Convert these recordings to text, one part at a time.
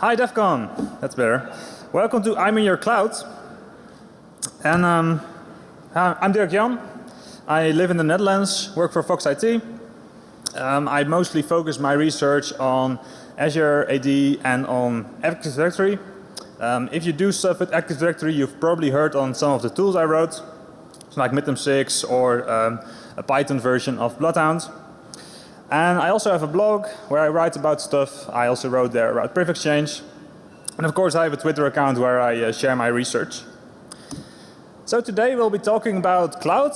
Hi DEFCON, that's better. Welcome to I'm in your cloud. And um, I'm Dirk Jan. I live in the Netherlands, work for Fox IT. Um, I mostly focus my research on Azure AD and on Active Directory. Um, if you do stuff with Active Directory, you've probably heard on some of the tools I wrote, like MidTerm6 or um, a Python version of Bloodhound. And I also have a blog where I write about stuff. I also wrote there about Priv Exchange. And of course I have a Twitter account where I uh, share my research. So today we'll be talking about cloud.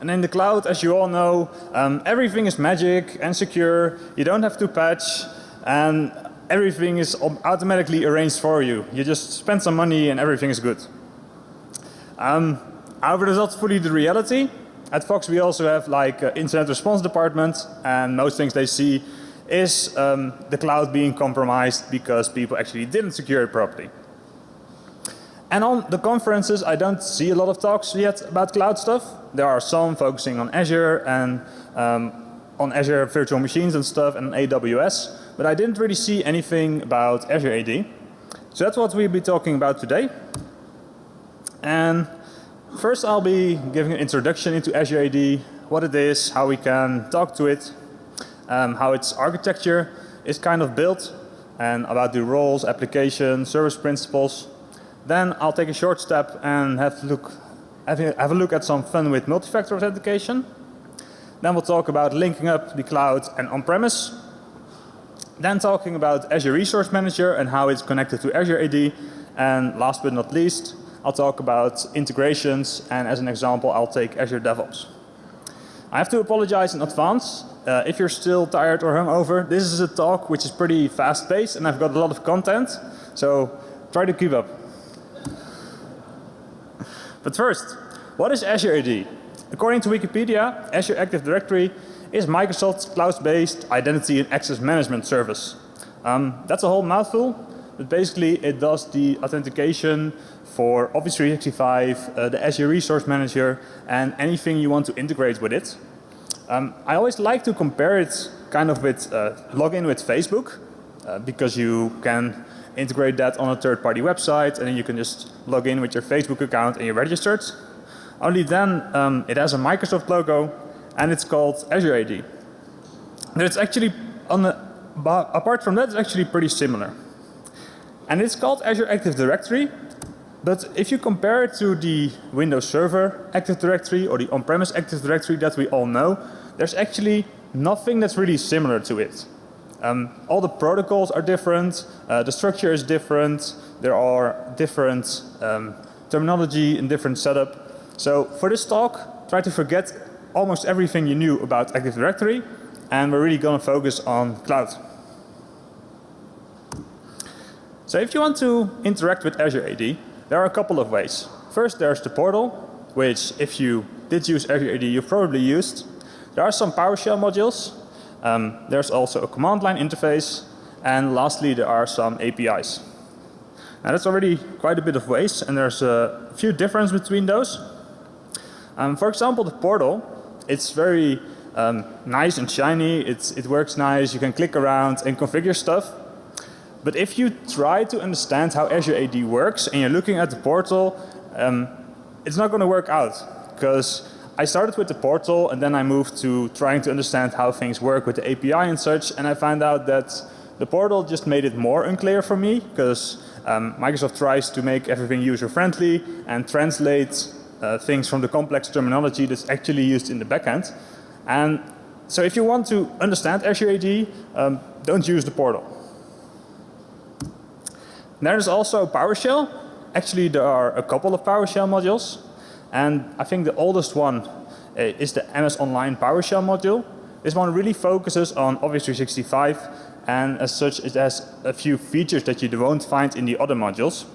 And in the cloud, as you all know, um, everything is magic and secure. You don't have to patch and everything is automatically arranged for you. You just spend some money and everything is good. Um, however, that's not fully the reality. At Fox we also have like uh, incident response department and most things they see is um, the cloud being compromised because people actually didn't secure it properly. And on the conferences I don't see a lot of talks yet about cloud stuff. There are some focusing on Azure and um, on Azure virtual machines and stuff and AWS. But I didn't really see anything about Azure AD. So that's what we'll be talking about today. And First I'll be giving an introduction into Azure AD, what it is, how we can talk to it, um, how its architecture is kind of built and about the roles, applications, service principles. Then I'll take a short step and have, a look, have, have a look at some fun with multi-factor authentication. Then we'll talk about linking up the cloud and on-premise. Then talking about Azure Resource Manager and how it's connected to Azure AD. And last but not least, I'll talk about integrations and as an example I'll take Azure DevOps. I have to apologize in advance uh, if you're still tired or hungover. This is a talk which is pretty fast paced and I've got a lot of content. So try to keep up. But first, what is Azure AD? According to Wikipedia, Azure Active Directory is Microsoft's cloud-based identity and access management service. Um, that's a whole mouthful, but basically it does the authentication for Office 365, uh, the Azure Resource Manager and anything you want to integrate with it. Um, I always like to compare it kind of with uh, login with Facebook uh, because you can integrate that on a third party website and then you can just log in with your Facebook account and you're registered. Only then um, it has a Microsoft logo and it's called Azure AD. But it's actually on the, apart from that it's actually pretty similar. And it's called Azure Active Directory but if you compare it to the Windows Server Active Directory or the on-premise Active Directory that we all know, there's actually nothing that's really similar to it. Um, all the protocols are different, uh, the structure is different, there are different um, terminology and different setup. So for this talk, try to forget almost everything you knew about Active Directory and we're really going to focus on cloud. So if you want to interact with Azure AD, there are a couple of ways. First there's the portal, which if you did use AD you've probably used. There are some PowerShell modules. Um, there's also a command line interface. And lastly there are some APIs. Now that's already quite a bit of ways and there's a few differences between those. Um, for example the portal, it's very um, nice and shiny, it's, it works nice, you can click around and configure stuff. But if you try to understand how Azure AD works and you're looking at the portal, um, it's not going to work out because I started with the portal and then I moved to trying to understand how things work with the API and such and I found out that the portal just made it more unclear for me because um, Microsoft tries to make everything user friendly and translate uh, things from the complex terminology that's actually used in the backend. And so if you want to understand Azure AD, um, don't use the portal. There's also PowerShell. Actually there are a couple of PowerShell modules and I think the oldest one uh, is the MS Online PowerShell module. This one really focuses on Office 365 and as such it has a few features that you won't find in the other modules.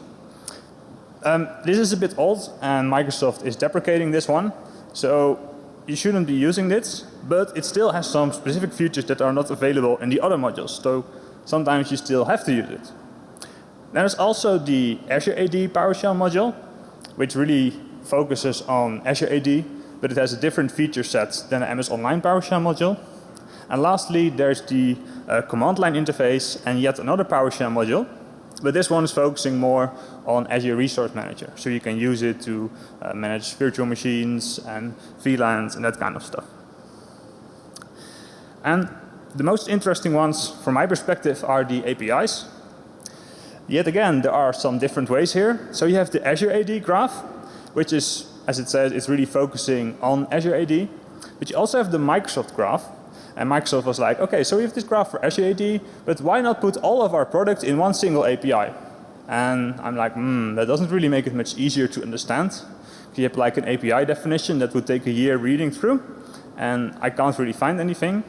Um, this is a bit old and Microsoft is deprecating this one. So you shouldn't be using this, but it still has some specific features that are not available in the other modules. So sometimes you still have to use it. There's also the Azure AD PowerShell module, which really focuses on Azure AD, but it has a different feature set than the MS Online PowerShell module. And lastly, there's the uh, command line interface and yet another PowerShell module. But this one is focusing more on Azure Resource Manager. So you can use it to uh, manage virtual machines and VLANs and that kind of stuff. And the most interesting ones from my perspective are the APIs. Yet again, there are some different ways here. So you have the Azure AD graph, which is, as it says, it's really focusing on Azure AD. But you also have the Microsoft graph. And Microsoft was like, okay, so we have this graph for Azure AD, but why not put all of our products in one single API? And I'm like, hmm, that doesn't really make it much easier to understand. You have like an API definition that would take a year reading through, and I can't really find anything.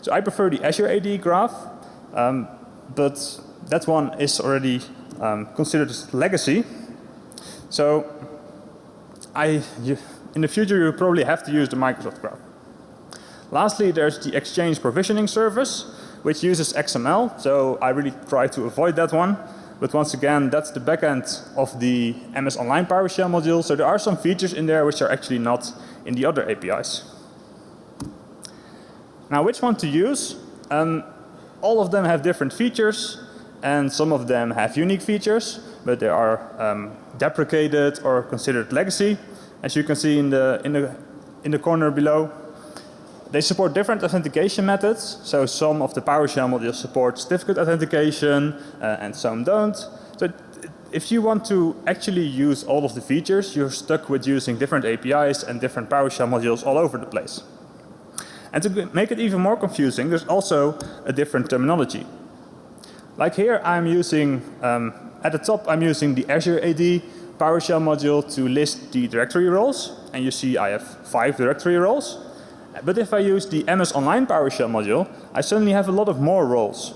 So I prefer the Azure AD graph, um, but that one is already um, considered legacy. So I, you, in the future you probably have to use the Microsoft graph. Lastly, there's the Exchange Provisioning Service, which uses XML. So I really try to avoid that one. But once again, that's the backend of the MS Online PowerShell module. So there are some features in there which are actually not in the other APIs. Now which one to use? Um, all of them have different features and some of them have unique features but they are um, deprecated or considered legacy. As you can see in the, in the, in the corner below. They support different authentication methods. So some of the PowerShell modules support certificate authentication uh, and some don't. So if you want to actually use all of the features, you're stuck with using different APIs and different PowerShell modules all over the place. And to make it even more confusing, there's also a different terminology. Like here I'm using, um, at the top I'm using the Azure AD PowerShell module to list the directory roles. And you see I have five directory roles. But if I use the MS Online PowerShell module, I suddenly have a lot of more roles.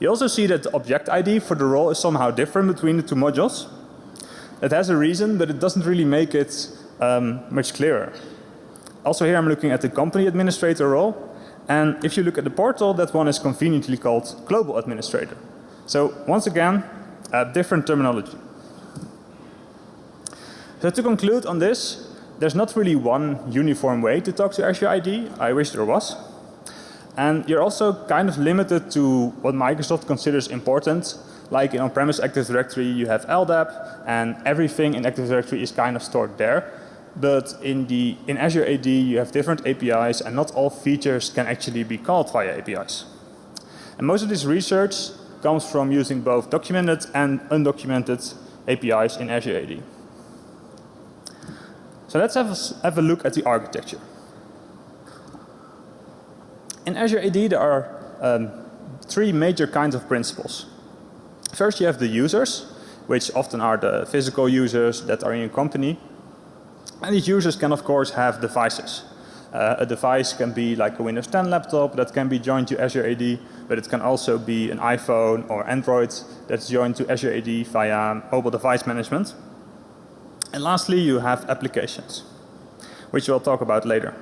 You also see that the object ID for the role is somehow different between the two modules. It has a reason, but it doesn't really make it um, much clearer. Also here I'm looking at the company administrator role. And if you look at the portal, that one is conveniently called global administrator. So once again, uh, different terminology. So to conclude on this, there's not really one uniform way to talk to Azure ID. I wish there was. And you're also kind of limited to what Microsoft considers important. Like in on-premise Active Directory you have LDAP and everything in Active Directory is kind of stored there. But in, the, in Azure AD you have different APIs and not all features can actually be called via APIs. And most of this research comes from using both documented and undocumented APIs in Azure AD. So let's have a, have a look at the architecture. In Azure AD there are um, three major kinds of principles. First you have the users, which often are the physical users that are in your company. And these users can of course have devices. Uh, a device can be like a Windows 10 laptop that can be joined to Azure AD, but it can also be an iPhone or Android that's joined to Azure AD via mobile device management. And lastly you have applications, which we'll talk about later.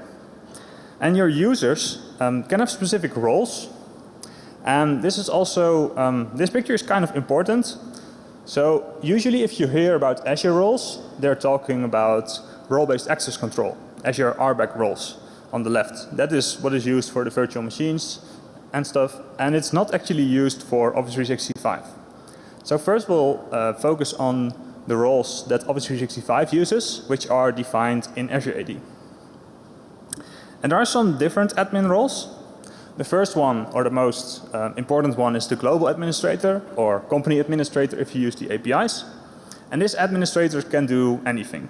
And your users um, can have specific roles. And this is also, um, this picture is kind of important. So usually if you hear about Azure roles, they're talking about role-based access control, Azure RBAC roles on the left. That is what is used for the virtual machines and stuff. And it's not actually used for Office 365. So first we'll uh, focus on the roles that Office 365 uses, which are defined in Azure AD. And there are some different admin roles. The first one, or the most uh, important one, is the global administrator or company administrator if you use the APIs. And this administrator can do anything.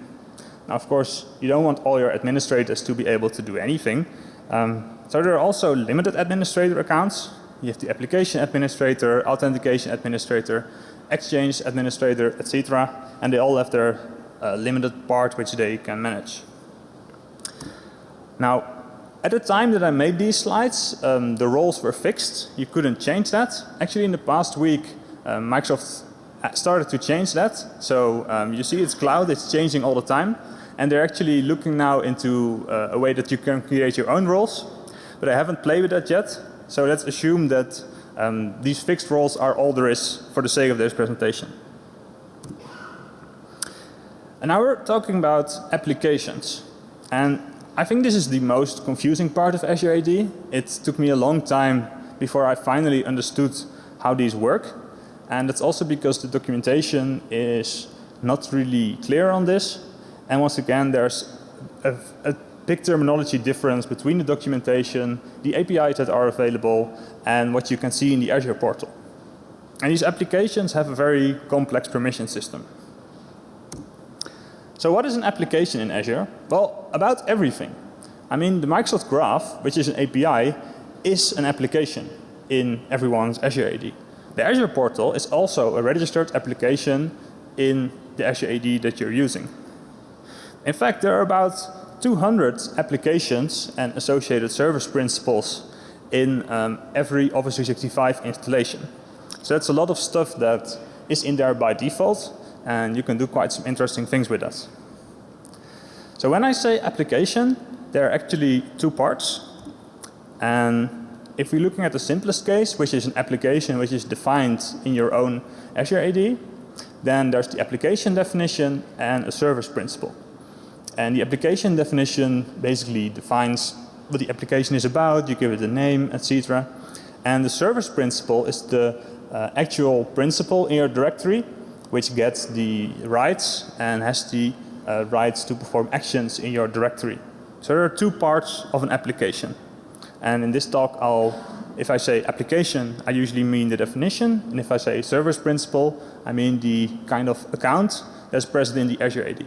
Now of course you don't want all your administrators to be able to do anything. Um, so there are also limited administrator accounts. You have the application administrator, authentication administrator, exchange administrator, etc. And they all have their uh, limited part which they can manage. Now at the time that I made these slides um, the roles were fixed. You couldn't change that. Actually in the past week um, Microsoft started to change that. So um, you see it's cloud, it's changing all the time. And they're actually looking now into uh, a way that you can create your own roles. But I haven't played with that yet. So let's assume that um, these fixed roles are all there is for the sake of this presentation. And now we're talking about applications. And I think this is the most confusing part of Azure AD. It took me a long time before I finally understood how these work. And that's also because the documentation is not really clear on this. And once again, there's a, a big terminology difference between the documentation, the APIs that are available, and what you can see in the Azure portal. And these applications have a very complex permission system. So what is an application in Azure? Well, about everything. I mean, the Microsoft Graph, which is an API, is an application in everyone's Azure AD. The Azure portal is also a registered application in the Azure AD that you're using. In fact, there are about 200 applications and associated service principles in um, every Office 365 installation. So that's a lot of stuff that is in there by default and you can do quite some interesting things with that. So when I say application, there are actually two parts. And if we're looking at the simplest case, which is an application which is defined in your own Azure AD, then there's the application definition and a service principal. And the application definition basically defines what the application is about, you give it a name, etc. And the service principal is the uh, actual principal in your directory which gets the rights and has the uh, rights to perform actions in your directory. So there are two parts of an application. And in this talk I'll, if I say application, I usually mean the definition. And if I say service principal, I mean the kind of account that's present in the Azure AD.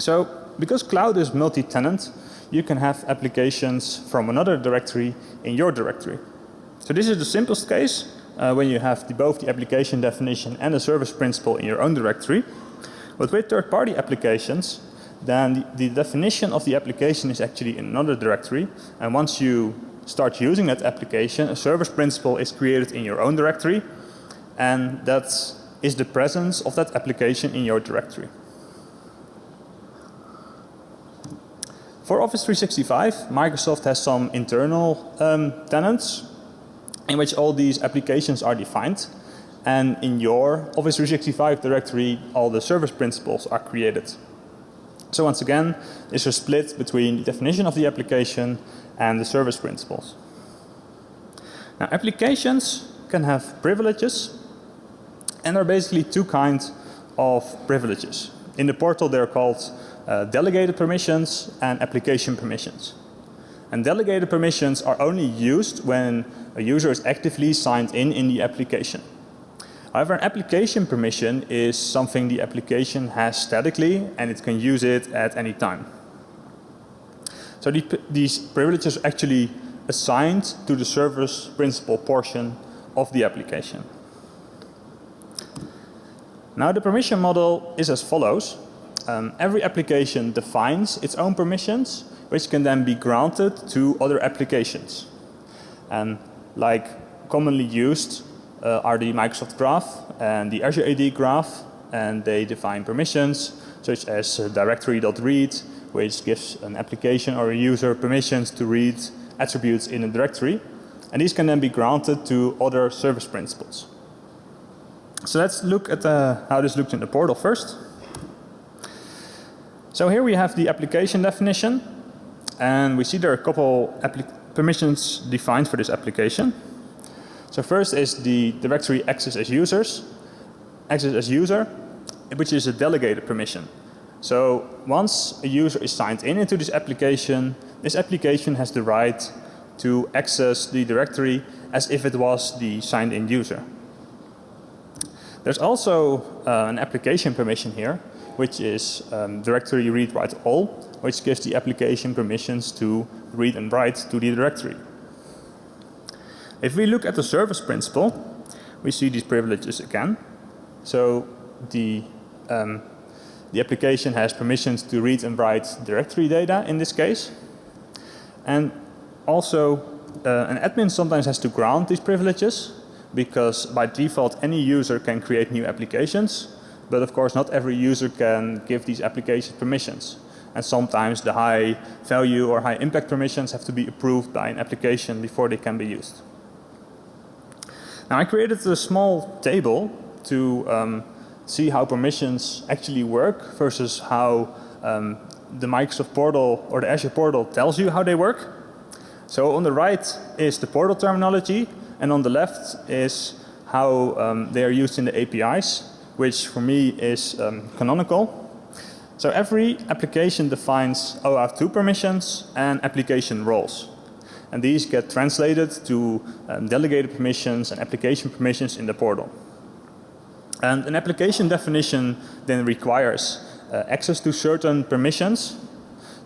So because cloud is multi-tenant, you can have applications from another directory in your directory. So this is the simplest case uh, when you have the, both the application definition and the service principal in your own directory. But with third party applications, then the, the, definition of the application is actually in another directory. And once you start using that application, a service principal is created in your own directory. And that is the presence of that application in your directory. For Office 365, Microsoft has some internal um, tenants in which all these applications are defined. And in your Office 365 directory, all the service principles are created. So once again, there's a split between the definition of the application and the service principles. Now applications can have privileges and there are basically two kinds of privileges. In the portal they're called uh, delegated permissions and application permissions. And delegated permissions are only used when a user is actively signed in in the application. However, an application permission is something the application has statically and it can use it at any time. So the, these privileges are actually assigned to the service principal portion of the application. Now the permission model is as follows um, every application defines its own permissions which can then be granted to other applications. And like commonly used uh, are the Microsoft Graph and the Azure AD Graph and they define permissions such as uh, directory.read which gives an application or a user permissions to read attributes in a directory and these can then be granted to other service principals. So let's look at uh, how this looks in the portal first. So here we have the application definition and we see there are a couple permissions defined for this application. So first is the directory access as users, access as user, which is a delegated permission. So once a user is signed in into this application, this application has the right to access the directory as if it was the signed in user. There's also uh, an application permission here which is um, directory read write all, which gives the application permissions to read and write to the directory. If we look at the service principle, we see these privileges again. So the, um, the application has permissions to read and write directory data in this case. And also uh, an admin sometimes has to grant these privileges because by default any user can create new applications but of course not every user can give these applications permissions. And sometimes the high value or high impact permissions have to be approved by an application before they can be used. Now I created a small table to um, see how permissions actually work versus how um, the Microsoft portal or the Azure portal tells you how they work. So on the right is the portal terminology and on the left is how um, they are used in the APIs, which for me is um, canonical. So every application defines OAuth 2 permissions and application roles. And these get translated to um, delegated permissions and application permissions in the portal. And an application definition then requires uh, access to certain permissions,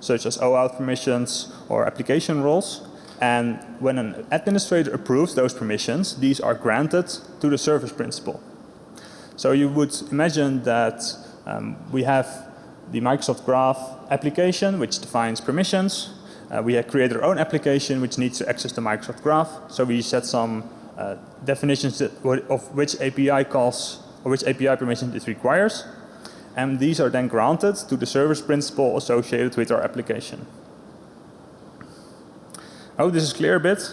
such as OAuth permissions or application roles. And when an administrator approves those permissions, these are granted to the service principal. So you would imagine that um, we have the Microsoft Graph application which defines permissions. Uh, we have created our own application which needs to access the Microsoft Graph. So we set some uh, definitions of which API calls or which API permissions it requires. And these are then granted to the service principal associated with our application. Oh, this is clear a bit.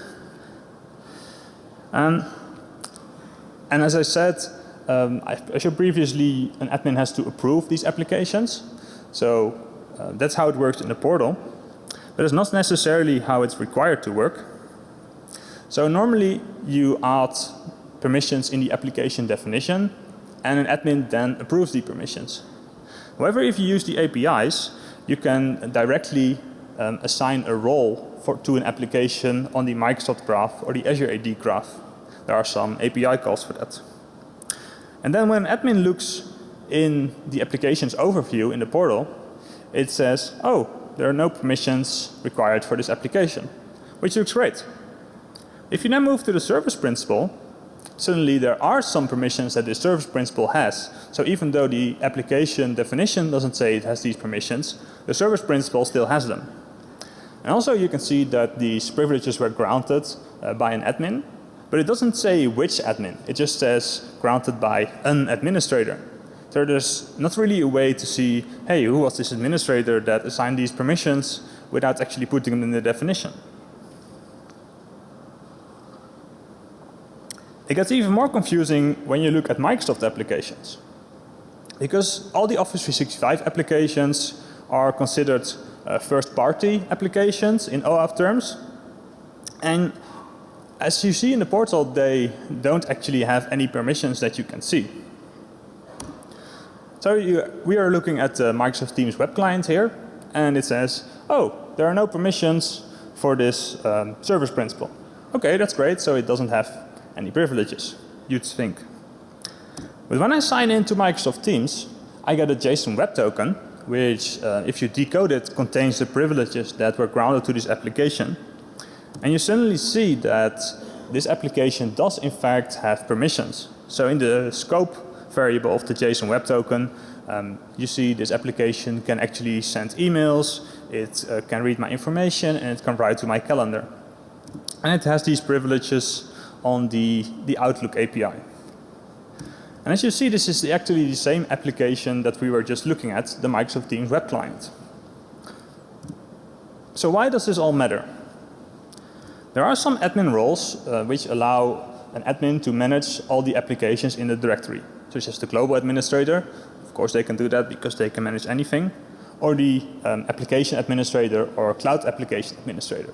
Um, and as I said, um, I showed previously an admin has to approve these applications. So uh, that's how it works in the portal. But it's not necessarily how it's required to work. So normally you add permissions in the application definition and an admin then approves the permissions. However, if you use the APIs, you can directly um, assign a role for, to an application on the Microsoft Graph or the Azure AD Graph. There are some API calls for that. And then when admin looks in the application's overview in the portal, it says, oh, there are no permissions required for this application, which looks great. If you now move to the service principal, suddenly there are some permissions that the service principal has. So even though the application definition doesn't say it has these permissions, the service principal still has them. And also you can see that these privileges were granted uh, by an admin, but it doesn't say which admin. It just says granted by an administrator. So there's not really a way to see, hey, who was this administrator that assigned these permissions without actually putting them in the definition. It gets even more confusing when you look at Microsoft applications. Because all the Office 365 applications are considered uh, first party applications in OAuth terms. And as you see in the portal, they don't actually have any permissions that you can see. So you, we are looking at the Microsoft Teams web client here and it says, oh, there are no permissions for this um, service principal. Okay, that's great. So it doesn't have any privileges, you'd think. But when I sign into Microsoft Teams, I get a JSON Web Token, which uh, if you decode it contains the privileges that were grounded to this application. And you suddenly see that this application does in fact have permissions. So in the scope variable of the JSON Web Token, um, you see this application can actually send emails, it uh, can read my information and it can write to my calendar. And it has these privileges on the, the Outlook API. And as you see, this is actually the same application that we were just looking at, the Microsoft Teams web client. So why does this all matter? There are some admin roles uh, which allow an admin to manage all the applications in the directory, such as the global administrator. Of course they can do that because they can manage anything. Or the um, application administrator or cloud application administrator.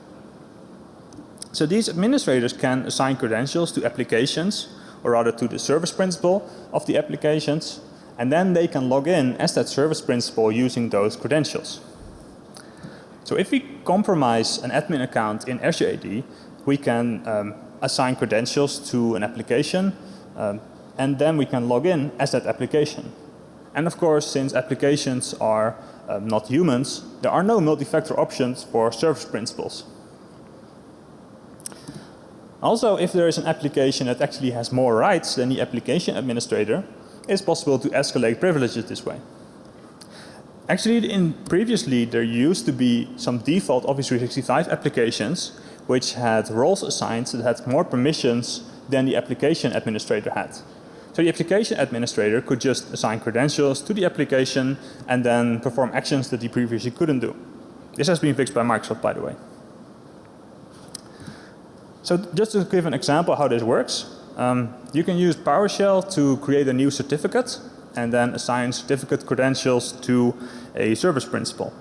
So these administrators can assign credentials to applications or rather to the service principal of the applications and then they can log in as that service principal using those credentials. So if we compromise an admin account in Azure AD, we can um, assign credentials to an application um, and then we can log in as that application. And of course, since applications are um, not humans, there are no multi-factor options for service principals. Also, if there is an application that actually has more rights than the application administrator, it's possible to escalate privileges this way. Actually, in previously there used to be some default Office 365 applications which had roles assigned that had more permissions than the application administrator had. So the application administrator could just assign credentials to the application and then perform actions that he previously couldn't do. This has been fixed by Microsoft by the way. So just to give an example how this works, um, you can use PowerShell to create a new certificate and then assign certificate credentials to a service principal.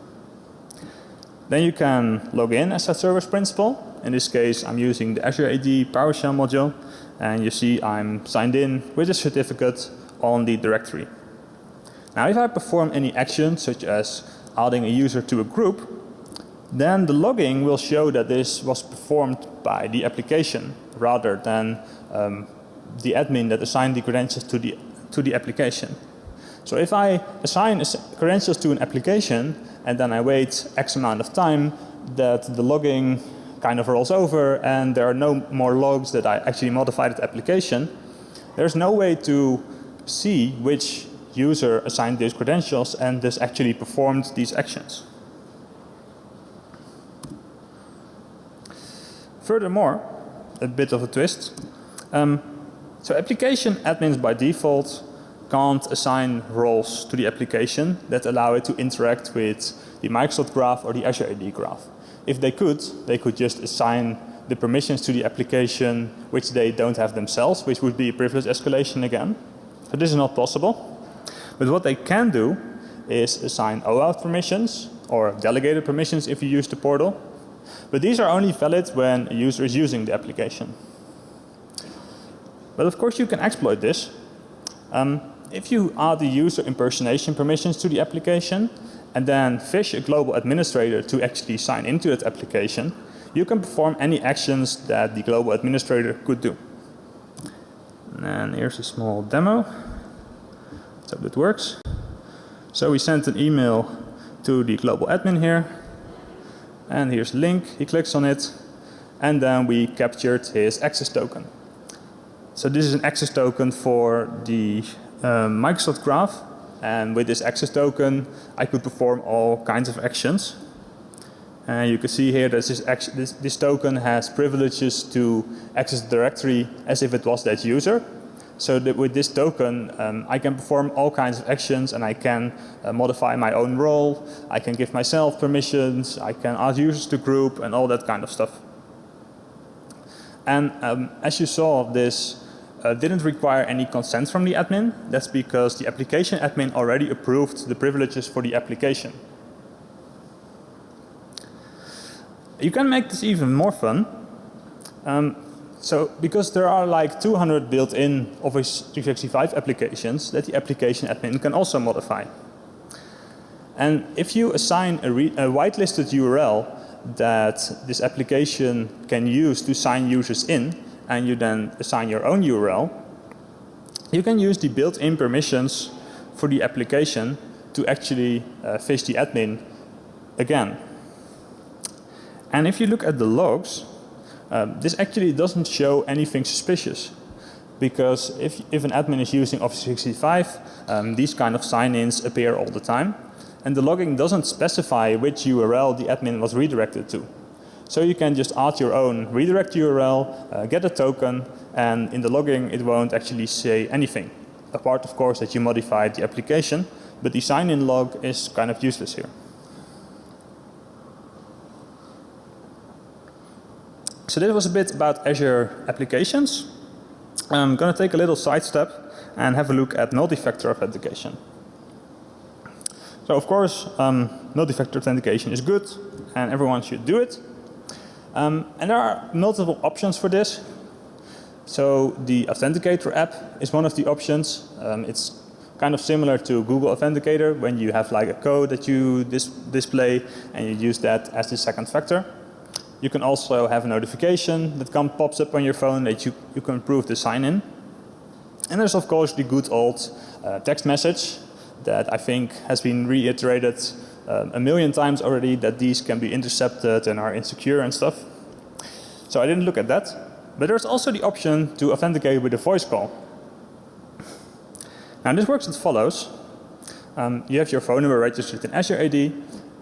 Then you can log in as a service principal. In this case I'm using the Azure AD PowerShell module and you see I'm signed in with a certificate on the directory. Now if I perform any action such as adding a user to a group, then the logging will show that this was performed by the application rather than um, the admin that assigned the credentials to the, to the application. So if I assign credentials to an application and then I wait X amount of time that the logging kind of rolls over and there are no more logs that I actually modified the application, there's no way to see which user assigned these credentials and this actually performed these actions. Furthermore, a bit of a twist. Um, so application admins by default can't assign roles to the application that allow it to interact with the Microsoft graph or the Azure AD graph. If they could, they could just assign the permissions to the application which they don't have themselves, which would be a privilege escalation again. So this is not possible. But what they can do is assign OAuth permissions or delegated permissions if you use the portal. But these are only valid when a user is using the application. But of course you can exploit this. Um, if you add the user impersonation permissions to the application and then fish a global administrator to actually sign into that application, you can perform any actions that the global administrator could do. And here's a small demo. So that works. So we sent an email to the global admin here. And here's a link. He clicks on it. And then we captured his access token. So this is an access token for the uh, Microsoft Graph. And with this access token, I could perform all kinds of actions. And you can see here that this, this, this token has privileges to access the directory as if it was that user. So that with this token, um, I can perform all kinds of actions and I can uh, modify my own role. I can give myself permissions. I can add users to group and all that kind of stuff. And um, as you saw, this uh, didn't require any consent from the admin. That's because the application admin already approved the privileges for the application. You can make this even more fun. Um, so because there are like 200 built-in Office 365 applications that the application admin can also modify. And if you assign a, a whitelisted URL that this application can use to sign users in and you then assign your own URL, you can use the built-in permissions for the application to actually uh, fish the admin again. And if you look at the logs, um, this actually doesn't show anything suspicious because if, if an admin is using Office 365, um, these kind of sign-ins appear all the time. And the logging doesn't specify which URL the admin was redirected to. So you can just add your own redirect URL, uh, get a token, and in the logging it won't actually say anything. Apart of course that you modified the application, but the sign-in log is kind of useless here. So this was a bit about Azure applications. I'm going to take a little sidestep and have a look at multi-factor authentication. So of course um, multi-factor authentication is good and everyone should do it. Um, and there are multiple options for this. So the Authenticator app is one of the options. Um, it's kind of similar to Google Authenticator when you have like a code that you dis display and you use that as the second factor. You can also have a notification that come, pops up on your phone that you, you can prove the sign in. And there's of course the good old uh, text message that I think has been reiterated uh, a million times already that these can be intercepted and are insecure and stuff. So I didn't look at that. But there's also the option to authenticate with a voice call. Now this works as follows. Um, you have your phone number registered in Azure AD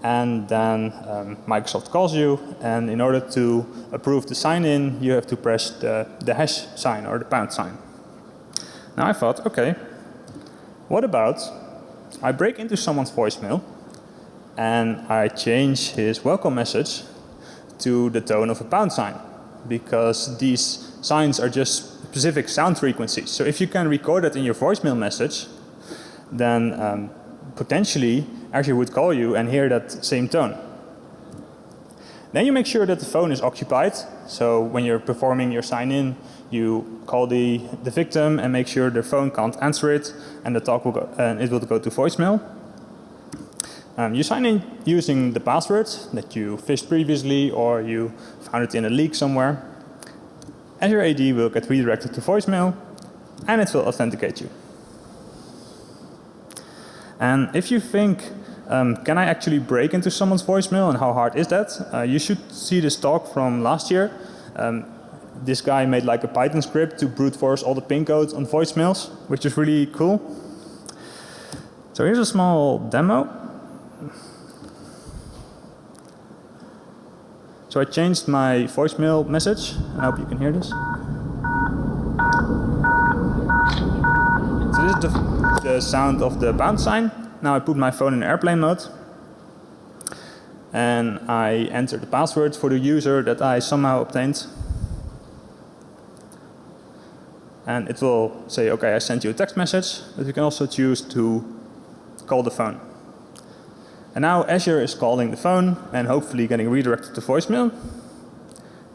and then um, Microsoft calls you and in order to approve the sign in you have to press the, the hash sign or the pound sign. Now I thought okay what about I break into someone's voicemail and I change his welcome message to the tone of a pound sign because these signs are just specific sound frequencies. So if you can record it in your voicemail message then um, potentially Azure would call you and hear that same tone. Then you make sure that the phone is occupied. So when you're performing your sign in, you call the, the victim and make sure their phone can't answer it and the talk will go, and it will go to voicemail. Um, you sign in using the password that you fished previously or you found it in a leak somewhere. Azure AD will get redirected to voicemail and it will authenticate you. And if you think, um, can I actually break into someone's voicemail and how hard is that? Uh, you should see this talk from last year. Um, this guy made like a Python script to brute force all the pin codes on voicemails, which is really cool. So here's a small demo. So I changed my voicemail message. I hope you can hear this. So this is the, the sound of the pound sign. Now I put my phone in airplane mode. And I enter the password for the user that I somehow obtained. And it will say, okay, I sent you a text message, but you can also choose to call the phone. And now Azure is calling the phone and hopefully getting redirected to voicemail.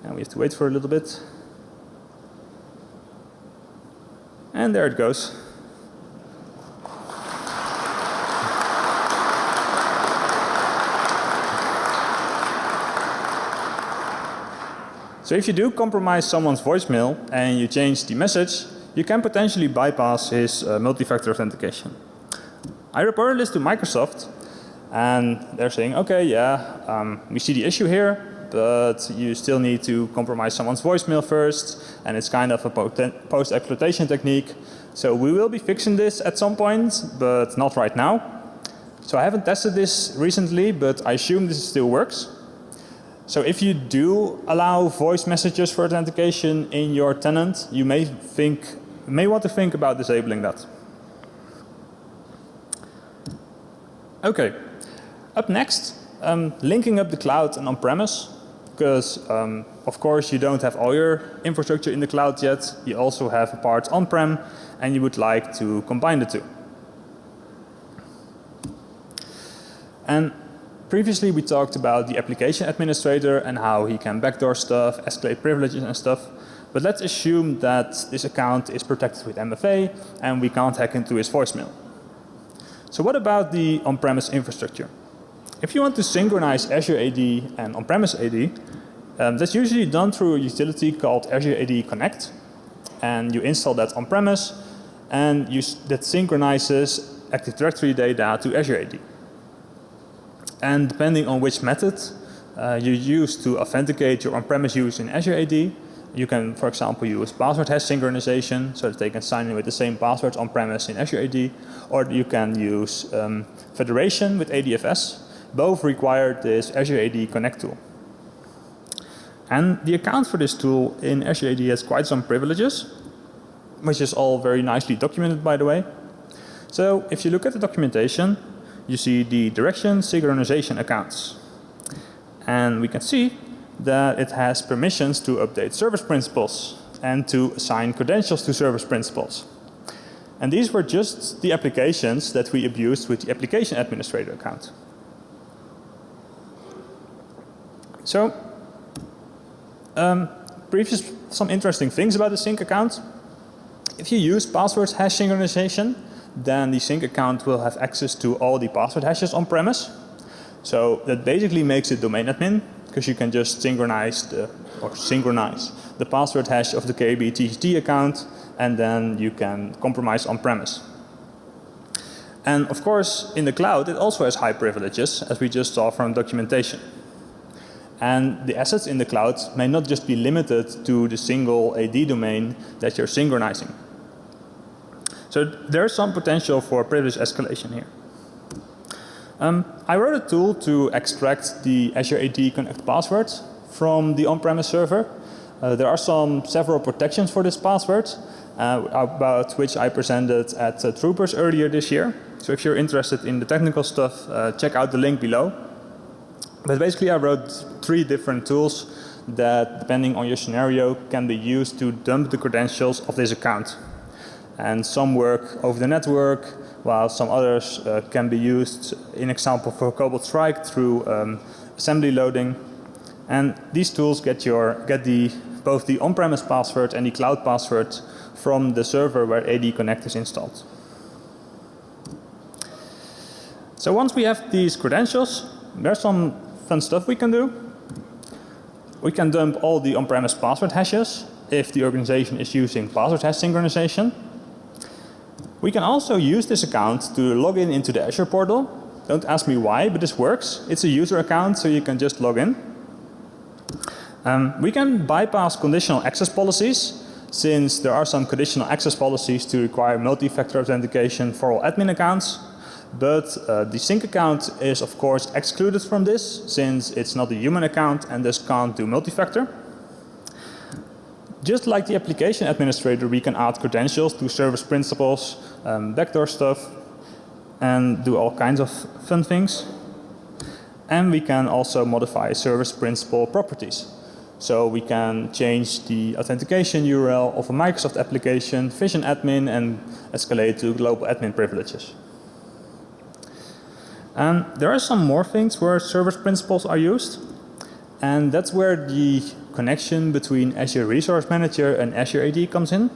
And we have to wait for a little bit. And there it goes. So if you do compromise someone's voicemail and you change the message, you can potentially bypass his uh, multi-factor authentication. I reported this to Microsoft and they're saying, okay, yeah, um, we see the issue here, but you still need to compromise someone's voicemail first and it's kind of a post-exploitation technique. So we will be fixing this at some point, but not right now. So I haven't tested this recently, but I assume this still works. So if you do allow voice messages for authentication in your tenant, you may think, may want to think about disabling that. Okay. Up next, um, linking up the cloud and on-premise because um, of course you don't have all your infrastructure in the cloud yet. You also have a part on-prem and you would like to combine the two. And Previously we talked about the application administrator and how he can backdoor stuff, escalate privileges and stuff. But let's assume that this account is protected with MFA and we can't hack into his voicemail. So what about the on-premise infrastructure? If you want to synchronize Azure AD and on-premise AD, um, that's usually done through a utility called Azure AD Connect. And you install that on-premise and that synchronizes Active Directory data to Azure AD. And depending on which method uh, you use to authenticate your on-premise use in Azure AD, you can, for example, use password hash synchronization so that they can sign in with the same passwords on-premise in Azure AD, or you can use um, federation with ADFS. Both require this Azure AD Connect tool. And the account for this tool in Azure AD has quite some privileges, which is all very nicely documented by the way. So if you look at the documentation, you see the direction synchronization accounts. And we can see that it has permissions to update service principals and to assign credentials to service principals. And these were just the applications that we abused with the application administrator account. So, um, previous some interesting things about the sync account. If you use password hash synchronization, then the sync account will have access to all the password hashes on premise. So that basically makes it domain admin because you can just synchronize the, or synchronize the password hash of the KB TXT account and then you can compromise on premise. And of course in the cloud it also has high privileges as we just saw from documentation. And the assets in the cloud may not just be limited to the single AD domain that you're synchronizing. So there's some potential for privilege escalation here. Um, I wrote a tool to extract the Azure AD Connect passwords from the on-premise server. Uh, there are some several protections for this password uh, about which I presented at uh, Troopers earlier this year. So if you're interested in the technical stuff, uh, check out the link below. But basically I wrote three different tools that depending on your scenario can be used to dump the credentials of this account and some work over the network while some others uh, can be used in example for Cobalt Strike through um, assembly loading and these tools get your get the both the on-premise password and the cloud password from the server where AD Connect is installed. So once we have these credentials, there's some fun stuff we can do. We can dump all the on-premise password hashes if the organization is using password hash synchronization. We can also use this account to log in into the Azure portal. Don't ask me why, but this works. It's a user account, so you can just log in. Um, we can bypass conditional access policies since there are some conditional access policies to require multi-factor authentication for all admin accounts. But uh, the sync account is of course excluded from this since it's not a human account and this can't do multi-factor. Just like the application administrator, we can add credentials to service principals, um, backdoor stuff, and do all kinds of fun things. And we can also modify service principal properties. So we can change the authentication URL of a Microsoft application, Vision admin, and escalate to global admin privileges. And there are some more things where service principles are used. And that's where the connection between Azure Resource Manager and Azure AD comes in.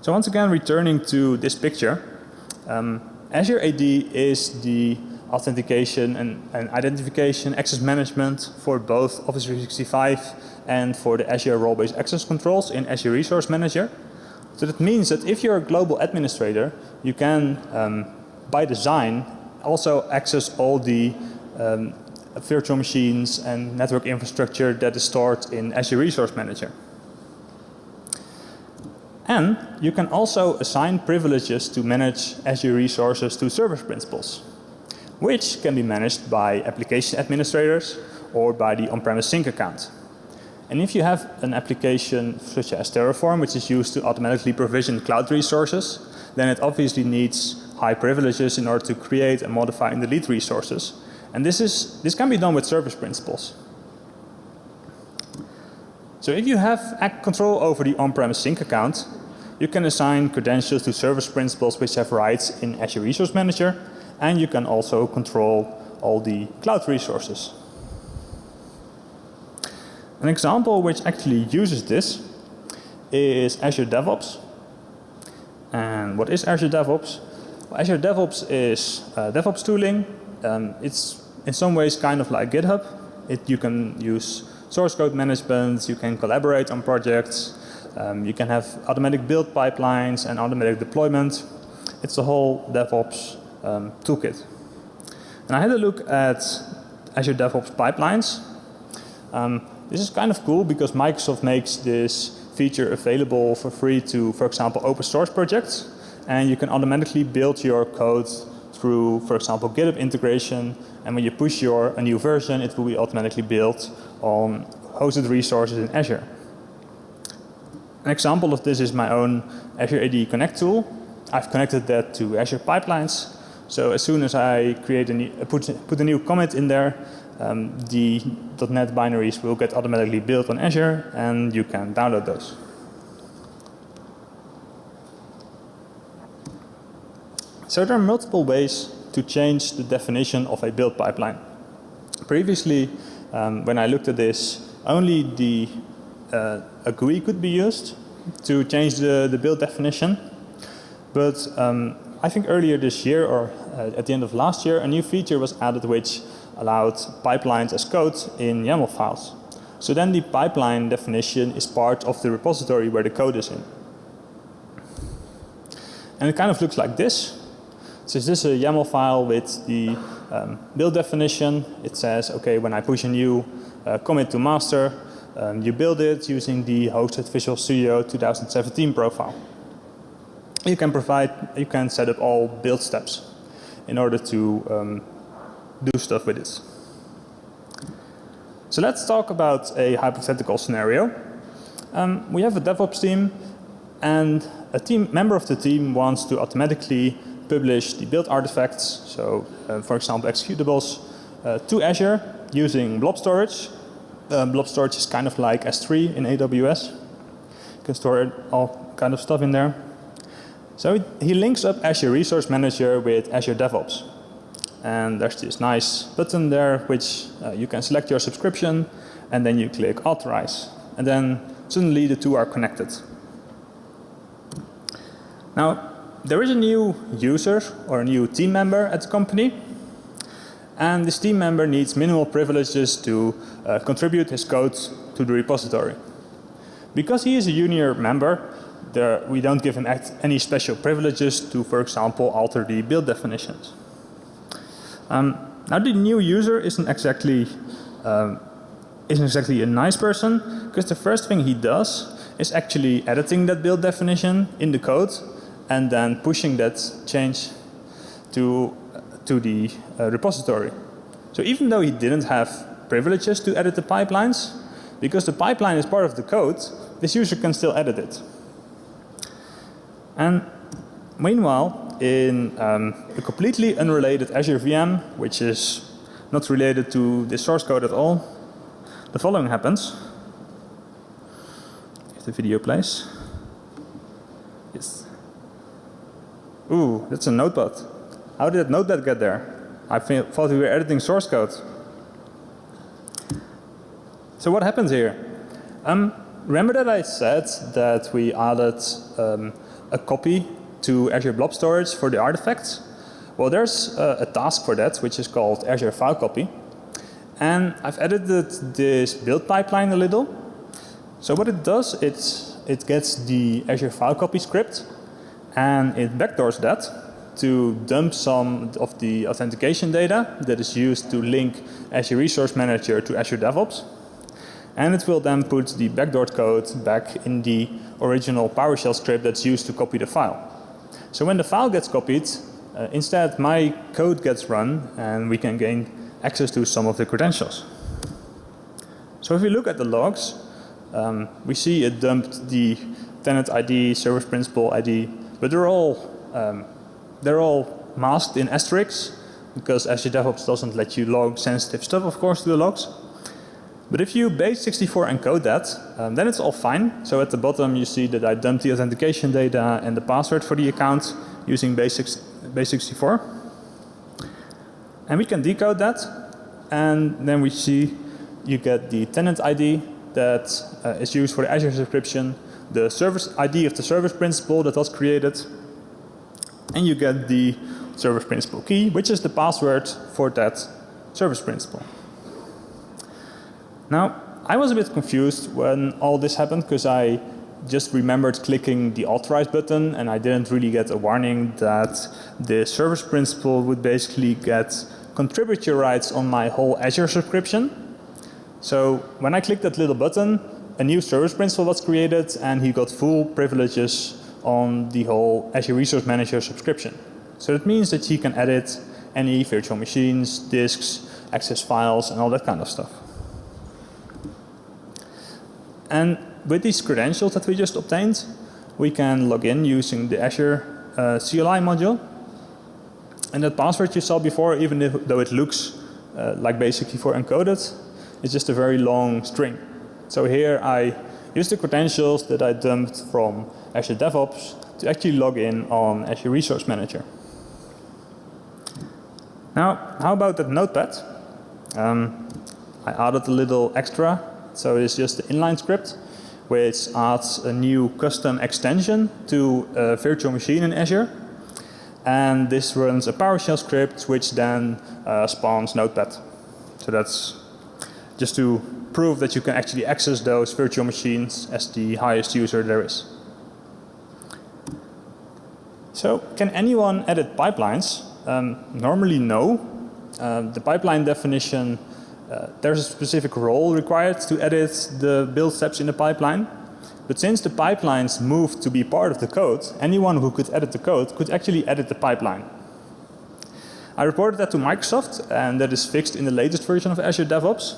So once again returning to this picture, um, Azure AD is the authentication and, and, identification access management for both Office 365 and for the Azure role-based access controls in Azure Resource Manager. So that means that if you're a global administrator, you can, um, by design, also access all the um, virtual machines and network infrastructure that is stored in Azure Resource Manager. And you can also assign privileges to manage Azure resources to service principals, which can be managed by application administrators or by the on-premise sync account. And if you have an application such as Terraform, which is used to automatically provision cloud resources, then it obviously needs high privileges in order to create and modify and delete resources. And this, is, this can be done with service principles. So if you have control over the on-premise sync account, you can assign credentials to service principals which have rights in Azure Resource Manager and you can also control all the cloud resources. An example which actually uses this is Azure DevOps. And what is Azure DevOps? Azure DevOps is uh, DevOps tooling. Um, it's in some ways kind of like GitHub. It, you can use source code management, you can collaborate on projects, um, you can have automatic build pipelines and automatic deployment. It's the whole DevOps um, toolkit. And I had a look at Azure DevOps pipelines. Um, this is kind of cool because Microsoft makes this feature available for free to, for example, open source projects. And you can automatically build your code through, for example, GitHub integration. And when you push your a new version, it will be automatically built on hosted resources in Azure. An example of this is my own Azure AD Connect tool. I've connected that to Azure Pipelines. So as soon as I create a new, put, put a new commit in there, um, the .NET binaries will get automatically built on Azure and you can download those. So there are multiple ways to change the definition of a build pipeline. Previously, um, when I looked at this, only the uh, a GUI could be used to change the, the build definition. But um, I think earlier this year or uh, at the end of last year, a new feature was added which allowed pipelines as code in YAML files. So then the pipeline definition is part of the repository where the code is in. And it kind of looks like this. So this is a YAML file with the um, build definition? It says, okay, when I push a new uh, commit to master, um, you build it using the hosted Visual Studio 2017 profile. You can provide, you can set up all build steps in order to um, do stuff with this. So let's talk about a hypothetical scenario. Um, we have a DevOps team and a team member of the team wants to automatically publish the build artifacts, so uh, for example executables, uh, to Azure using blob storage. Um, blob storage is kind of like S3 in AWS. You can store all kind of stuff in there. So he links up Azure Resource Manager with Azure DevOps. And there's this nice button there which uh, you can select your subscription and then you click authorize. And then suddenly the two are connected. Now, there is a new user or a new team member at the company. And this team member needs minimal privileges to uh, contribute his code to the repository. Because he is a junior member, there, we don't give him any special privileges to, for example, alter the build definitions. Um, now the new user isn't exactly um, isn't exactly a nice person because the first thing he does is actually editing that build definition in the code and then pushing that change to to the uh, repository. So even though he didn't have privileges to edit the pipelines, because the pipeline is part of the code, this user can still edit it. And meanwhile, in um, a completely unrelated Azure VM, which is not related to the source code at all, the following happens. If the video plays. Ooh, that's a notepad. How did that notepad get there? I thought we were editing source code. So what happens here? Um, remember that I said that we added um, a copy to Azure Blob Storage for the artifacts? Well, there's a, a task for that, which is called Azure File Copy. And I've edited this build pipeline a little. So what it does, it's, it gets the Azure File Copy script and it backdoors that to dump some of the authentication data that is used to link Azure Resource Manager to Azure DevOps. And it will then put the backdoor code back in the original PowerShell script that's used to copy the file. So when the file gets copied, uh, instead my code gets run and we can gain access to some of the credentials. So if we look at the logs, um, we see it dumped the tenant ID, service principal ID, but they're all um, they're all masked in asterisks because Azure DevOps doesn't let you log sensitive stuff, of course, to the logs. But if you base64 encode that, um, then it's all fine. So at the bottom you see that I dumped the authentication data and the password for the account using base64. And we can decode that and then we see you get the tenant ID that uh, is used for the Azure subscription, the service ID of the service principal that was created, and you get the service principal key, which is the password for that service principal. Now, I was a bit confused when all this happened because I just remembered clicking the authorize button and I didn't really get a warning that the service principal would basically get contributor rights on my whole Azure subscription. So when I clicked that little button, a new service principal was created and he got full privileges on the whole Azure Resource Manager subscription. So that means that he can edit any virtual machines, disks, access files and all that kind of stuff. And with these credentials that we just obtained, we can log in using the Azure uh, CLI module. And that password you saw before, even if, though it looks uh, like base64 encoded, it's just a very long string. So here I use the credentials that I dumped from Azure DevOps to actually log in on Azure Resource Manager. Now, how about that notepad? Um, I added a little extra so it's just the inline script which adds a new custom extension to a virtual machine in Azure. And this runs a PowerShell script which then uh, spawns Notepad. So that's just to prove that you can actually access those virtual machines as the highest user there is. So can anyone edit pipelines? Um, normally no. Uh, the pipeline definition uh, there's a specific role required to edit the build steps in the pipeline. But since the pipelines moved to be part of the code, anyone who could edit the code could actually edit the pipeline. I reported that to Microsoft and that is fixed in the latest version of Azure DevOps.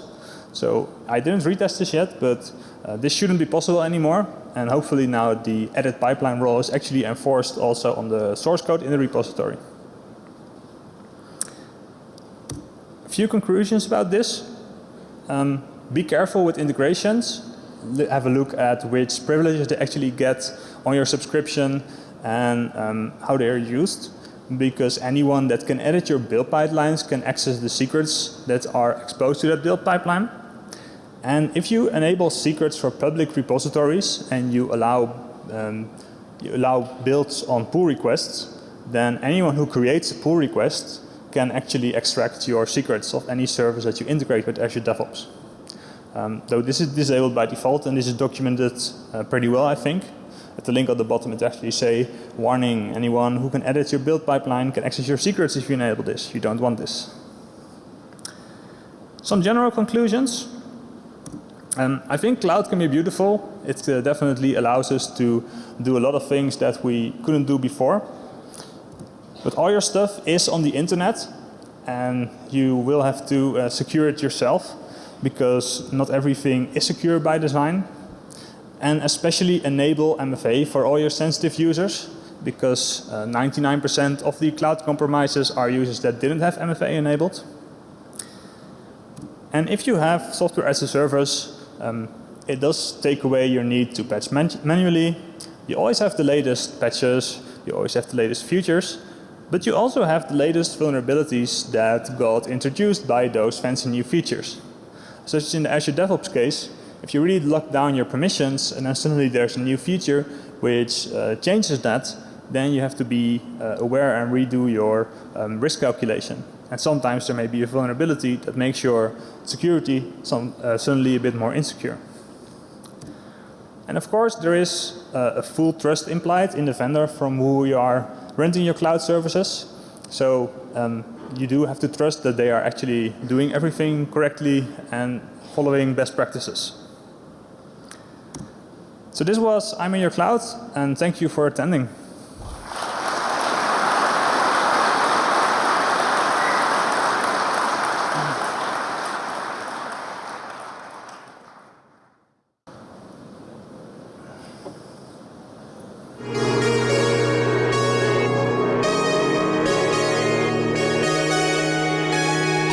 So I didn't retest this yet, but uh, this shouldn't be possible anymore. And hopefully now the edit pipeline role is actually enforced also on the source code in the repository. A few conclusions about this. Um, be careful with integrations. Have a look at which privileges they actually get on your subscription and um, how they are used. Because anyone that can edit your build pipelines can access the secrets that are exposed to that build pipeline. And if you enable secrets for public repositories and you allow, um, you allow builds on pull requests, then anyone who creates a pull request can actually extract your secrets of any service that you integrate with Azure DevOps. Um, though this is disabled by default and this is documented uh, pretty well I think. At the link at the bottom it actually say, warning, anyone who can edit your build pipeline can access your secrets if you enable this. You don't want this. Some general conclusions. Um, I think cloud can be beautiful. It uh, definitely allows us to do a lot of things that we couldn't do before. But all your stuff is on the internet and you will have to uh, secure it yourself because not everything is secure by design and especially enable MFA for all your sensitive users because 99% uh, of the cloud compromises are users that didn't have MFA enabled. And if you have software as a service, um, it does take away your need to patch man manually. You always have the latest patches, you always have the latest features, but you also have the latest vulnerabilities that got introduced by those fancy new features. Such as in the Azure DevOps case, if you really lock down your permissions and then suddenly there's a new feature which uh, changes that, then you have to be uh, aware and redo your um, risk calculation. And sometimes there may be a vulnerability that makes your security some, uh, suddenly a bit more insecure. And of course there is uh, a full trust implied in the vendor from who you are renting your cloud services. So um, you do have to trust that they are actually doing everything correctly and following best practices. So this was I'm in your cloud and thank you for attending.